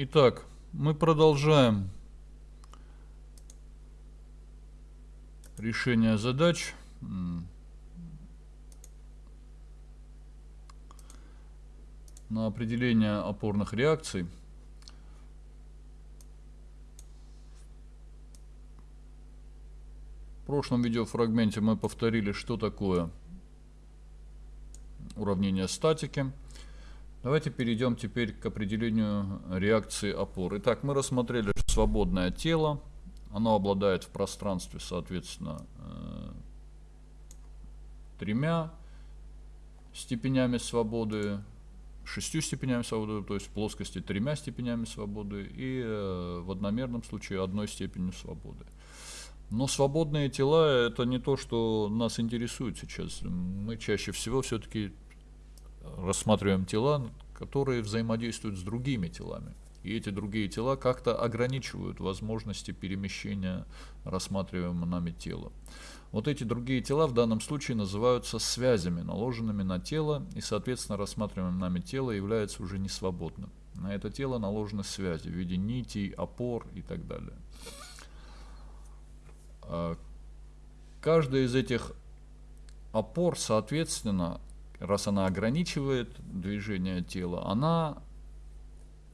Итак, мы продолжаем решение задач. на определение опорных реакций. В прошлом видеофрагменте мы повторили, что такое уравнение статики. Давайте перейдем теперь к определению реакции опор. Итак, мы рассмотрели свободное тело. Оно обладает в пространстве, соответственно, э, тремя степенями свободы, шестью степенями свободы, то есть в плоскости тремя степенями свободы и э, в одномерном случае одной степенью свободы. Но свободные тела это не то, что нас интересует сейчас. Мы чаще всего все-таки рассматриваем тела, которые взаимодействуют с другими телами. И эти другие тела как-то ограничивают возможности перемещения рассматриваемого нами тела. Вот эти другие тела в данном случае называются связями, наложенными на тело, и, соответственно, рассматриваемое нами тело является уже не свободным. На это тело наложены связи в виде нитей, опор и так далее. А, каждая из этих опор, соответственно, раз она ограничивает движение тела, она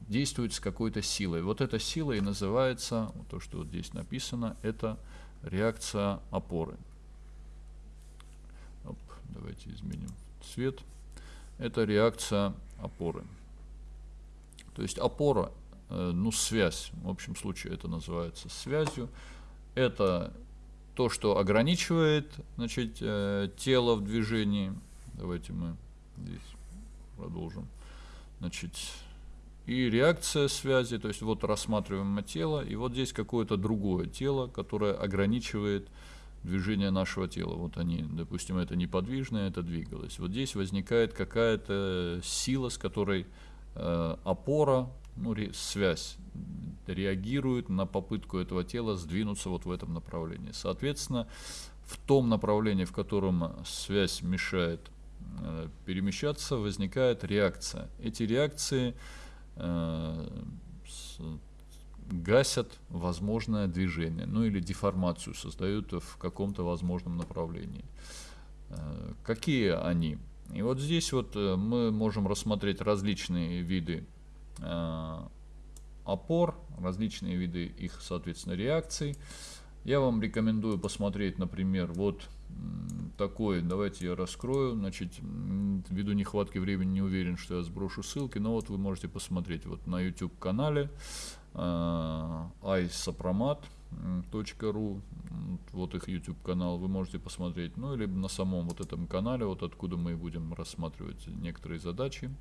действует с какой-то силой. Вот эта сила и называется, то, что вот здесь написано, это реакция опоры. Оп, давайте изменим цвет. Это реакция опоры. То есть опора, э, ну связь, в общем случае это называется связью. Это то, что ограничивает значит, э, тело в движении. Давайте мы здесь продолжим. Значит, и реакция связи, то есть вот рассматриваем тело, и вот здесь какое-то другое тело, которое ограничивает движение нашего тела. Вот они, допустим, это неподвижное, это двигалось. Вот здесь возникает какая-то сила, с которой э, опора, ну, ре, связь реагирует на попытку этого тела сдвинуться вот в этом направлении. Соответственно, в том направлении, в котором связь мешает перемещаться, возникает реакция. Эти реакции Э, гасят возможное движение, ну или деформацию создают в каком-то возможном направлении. Э, какие они? И вот здесь вот э, мы можем рассмотреть различные виды опор, различные виды их, соответственно, реакций. Я вам рекомендую посмотреть, например, вот такой, давайте я раскрою, значит, ввиду нехватки времени не уверен, что я сброшу ссылки, но вот вы можете посмотреть вот на YouTube канале э, isopromat.ru, вот их YouTube канал, вы можете посмотреть, ну или на самом вот этом канале, вот откуда мы будем рассматривать некоторые задачи,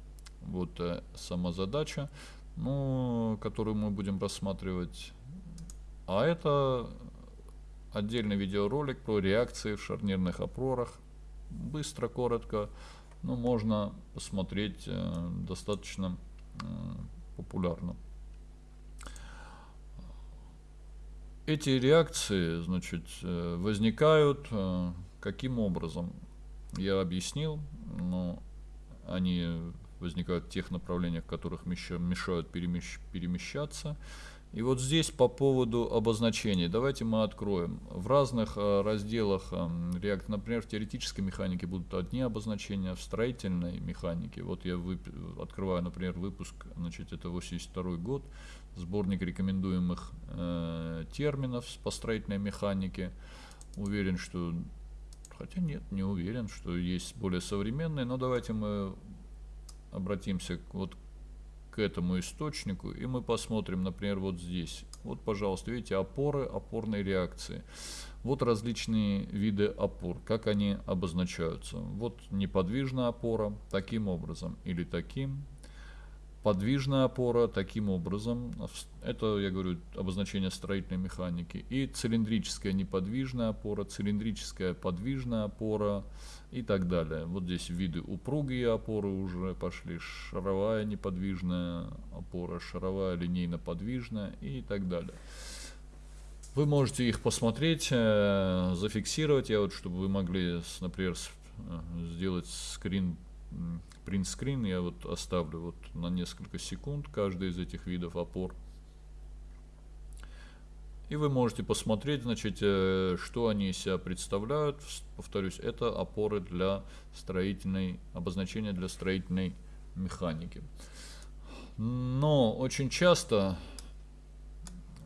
вот э, сама задача, ну, которую мы будем рассматривать, а это отдельный видеоролик про реакции в шарнирных опорах. Быстро, коротко, но можно посмотреть э, достаточно э, популярно. Эти реакции значит, э, возникают каким образом? Я объяснил, но они возникают в тех направлениях, которых мешают перемещ перемещаться. И вот здесь по поводу обозначений. Давайте мы откроем. В разных э, разделах э, React, например, в теоретической механике будут одни обозначения, в строительной механике. Вот я вып... открываю, например, выпуск, значит, это 82 год, сборник рекомендуемых э, терминов по строительной механике. Уверен, что... Хотя нет, не уверен, что есть более современные, но давайте мы обратимся вот к этому источнику, и мы посмотрим, например, вот здесь. Вот, пожалуйста, видите, опоры, опорные реакции. Вот различные виды опор, как они обозначаются. Вот неподвижная опора таким образом или таким, подвижная опора таким образом, это, я говорю, обозначение строительной механики, и цилиндрическая неподвижная опора, цилиндрическая подвижная опора и так далее. Вот здесь виды упругие опоры уже пошли, шаровая неподвижная опора, шаровая линейно-подвижная и так далее. Вы можете их посмотреть, э, зафиксировать, я вот, чтобы вы могли, например, э, сделать скрин принт-скрин я вот оставлю вот на несколько секунд каждый из этих видов опор. И вы можете посмотреть, значит, э, что они из себя представляют. Повторюсь, это опоры для строительной, обозначения для строительной механики. Но очень часто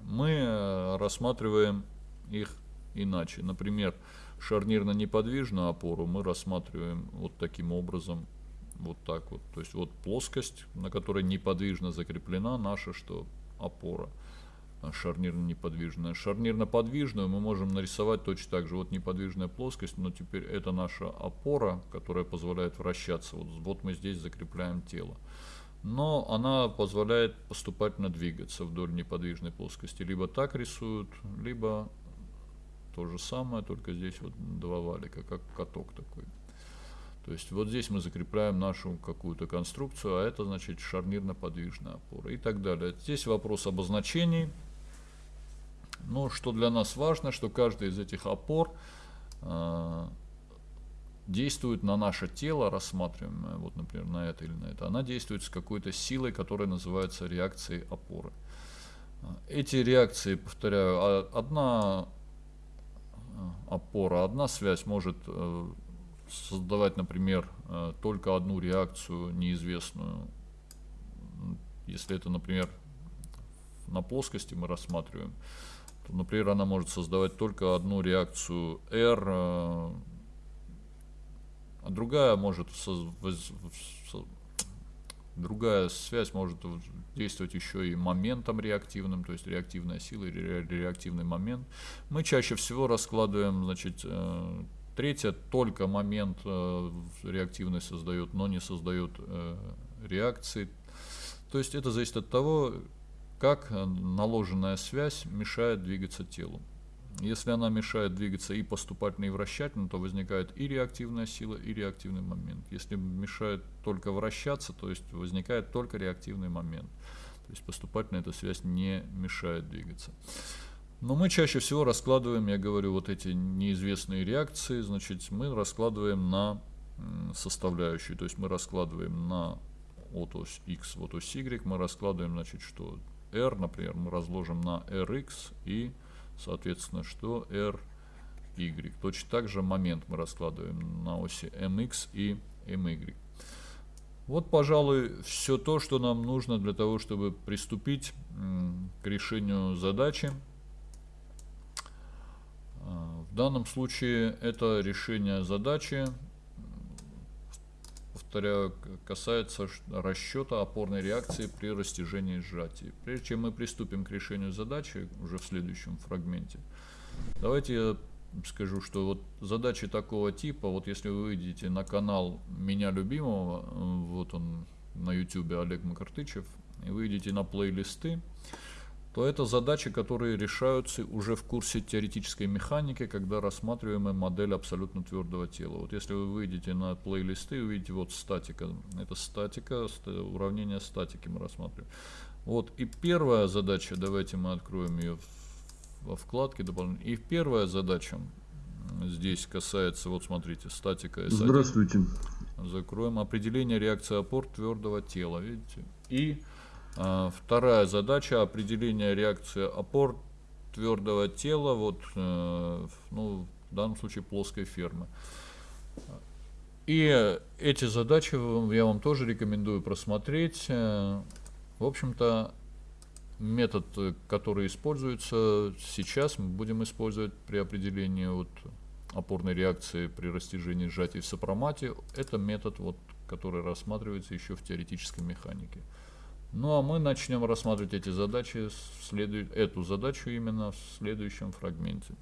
мы э, рассматриваем их иначе. Например, шарнирно-неподвижную опору мы рассматриваем вот таким образом, вот так вот. То есть вот плоскость, на которой неподвижно закреплена наша что опора шарнирно-неподвижная. Шарнирно-подвижную мы можем нарисовать точно так же. Вот неподвижная плоскость, но теперь это наша опора, которая позволяет вращаться. Вот, вот мы здесь закрепляем тело. Но она позволяет поступательно двигаться вдоль неподвижной плоскости. Либо так рисуют, либо то же самое, только здесь вот два валика, как каток такой. То есть вот здесь мы закрепляем нашу какую-то конструкцию, а это значит шарнирно-подвижная опора и так далее. Здесь вопрос обозначений. Но что для нас важно, что каждая из этих опор э, действует на наше тело, рассматриваемое, вот, например, на это или на это, она действует с какой-то силой, которая называется реакцией опоры. Эти реакции, повторяю, а, одна э, опора, одна связь может э, создавать, например, э, только одну реакцию неизвестную. Если это, например, на плоскости мы рассматриваем, то, например, она может создавать только одну реакцию R, э, а другая может другая связь может действовать еще и моментом реактивным, то есть реактивная сила или реактивный момент. Мы чаще всего раскладываем, значит, э, третье только момент э, реактивный создает, но не создает реакции. То есть это зависит от того, как э, наложенная связь мешает двигаться телу. Если она мешает двигаться и поступательно, и вращательно, то возникает и реактивная сила, и реактивный момент. Если мешает только вращаться, то есть возникает только реактивный момент. То есть поступательно эта связь не мешает двигаться. Но мы чаще всего раскладываем, я говорю, вот эти неизвестные реакции, значит, мы раскладываем на составляющие. То есть мы раскладываем на вот ось x, вот ось y, мы раскладываем, значит, что r, например, мы разложим на rx и, соответственно, что ry. Точно так же момент мы раскладываем на оси mx и my. Вот, пожалуй, все то, что нам нужно для того, чтобы приступить к решению задачи. Данном случае это решение задачи повторяю, касается расчета опорной реакции при растяжении и сжатии. Прежде чем мы приступим к решению задачи уже в следующем фрагменте, давайте я скажу, что вот задачи такого типа, вот если вы выйдете на канал меня любимого, вот он на YouTube Олег Макартычев, и выйдете на плейлисты, то это задачи, которые решаются уже в курсе теоретической механики, когда рассматриваем модель абсолютно твердого тела. Вот если вы выйдете на плейлисты, увидите вот статика. Это статика, уравнение статики мы рассматриваем. Вот и первая задача, давайте мы откроем ее во вкладке дополнительно. И первая задача здесь касается, вот смотрите, статика S1. Здравствуйте. Закроем определение реакции опор твердого тела, видите? И вторая задача определения реакции опор твердого тела, вот, э, ну, в данном случае плоской фермы. И эти задачи я вам тоже рекомендую просмотреть. Э, в общем-то, метод, который используется сейчас, мы будем использовать при определении вот опорной реакции при растяжении сжатий в сопромате. Это метод, вот, который рассматривается еще в теоретической механике. Ну а мы начнем рассматривать эти задачи, следу... эту задачу именно в следующем фрагменте.